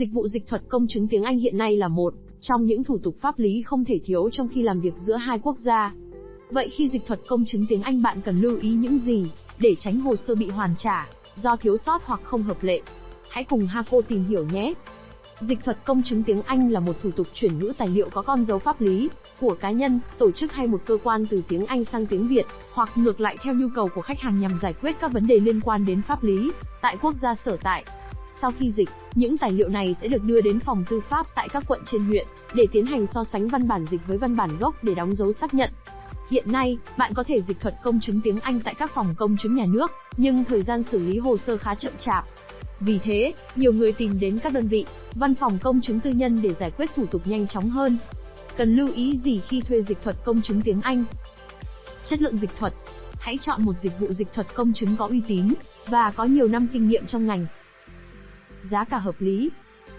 Dịch vụ dịch thuật công chứng tiếng Anh hiện nay là một trong những thủ tục pháp lý không thể thiếu trong khi làm việc giữa hai quốc gia. Vậy khi dịch thuật công chứng tiếng Anh bạn cần lưu ý những gì để tránh hồ sơ bị hoàn trả do thiếu sót hoặc không hợp lệ? Hãy cùng Haco tìm hiểu nhé. Dịch thuật công chứng tiếng Anh là một thủ tục chuyển ngữ tài liệu có con dấu pháp lý của cá nhân, tổ chức hay một cơ quan từ tiếng Anh sang tiếng Việt, hoặc ngược lại theo nhu cầu của khách hàng nhằm giải quyết các vấn đề liên quan đến pháp lý tại quốc gia sở tại. Sau khi dịch, những tài liệu này sẽ được đưa đến phòng tư pháp tại các quận trên huyện để tiến hành so sánh văn bản dịch với văn bản gốc để đóng dấu xác nhận. Hiện nay, bạn có thể dịch thuật công chứng tiếng Anh tại các phòng công chứng nhà nước, nhưng thời gian xử lý hồ sơ khá chậm chạp. Vì thế, nhiều người tìm đến các đơn vị, văn phòng công chứng tư nhân để giải quyết thủ tục nhanh chóng hơn. Cần lưu ý gì khi thuê dịch thuật công chứng tiếng Anh? Chất lượng dịch thuật. Hãy chọn một dịch vụ dịch thuật công chứng có uy tín và có nhiều năm kinh nghiệm trong ngành. Giá cả hợp lý.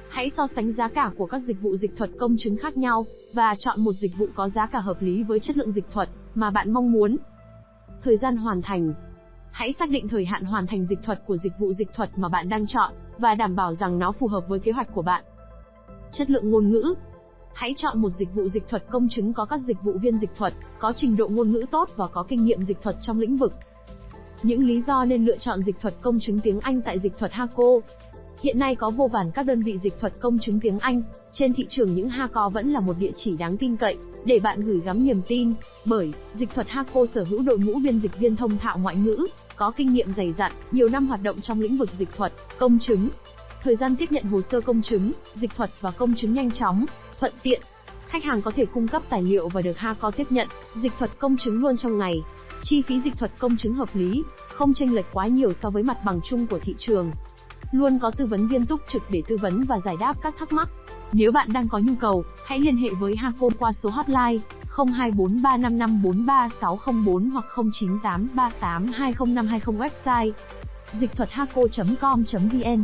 Hãy so sánh giá cả của các dịch vụ dịch thuật công chứng khác nhau và chọn một dịch vụ có giá cả hợp lý với chất lượng dịch thuật mà bạn mong muốn. Thời gian hoàn thành. Hãy xác định thời hạn hoàn thành dịch thuật của dịch vụ dịch thuật mà bạn đang chọn và đảm bảo rằng nó phù hợp với kế hoạch của bạn. Chất lượng ngôn ngữ. Hãy chọn một dịch vụ dịch thuật công chứng có các dịch vụ viên dịch thuật, có trình độ ngôn ngữ tốt và có kinh nghiệm dịch thuật trong lĩnh vực. Những lý do nên lựa chọn dịch thuật công chứng tiếng Anh tại dịch thuật Haco. Hiện nay có vô vàn các đơn vị dịch thuật công chứng tiếng Anh, trên thị trường những Haco vẫn là một địa chỉ đáng tin cậy để bạn gửi gắm niềm tin, bởi dịch thuật Haco sở hữu đội ngũ biên dịch viên thông thạo ngoại ngữ, có kinh nghiệm dày dặn, nhiều năm hoạt động trong lĩnh vực dịch thuật, công chứng. Thời gian tiếp nhận hồ sơ công chứng, dịch thuật và công chứng nhanh chóng, thuận tiện. Khách hàng có thể cung cấp tài liệu và được Haco tiếp nhận dịch thuật công chứng luôn trong ngày. Chi phí dịch thuật công chứng hợp lý, không chênh lệch quá nhiều so với mặt bằng chung của thị trường. Luôn có tư vấn viên túc trực để tư vấn và giải đáp các thắc mắc. Nếu bạn đang có nhu cầu, hãy liên hệ với Haco qua số hotline 0243554364 hoặc 0983820520 website dịch thuật haco.com.vn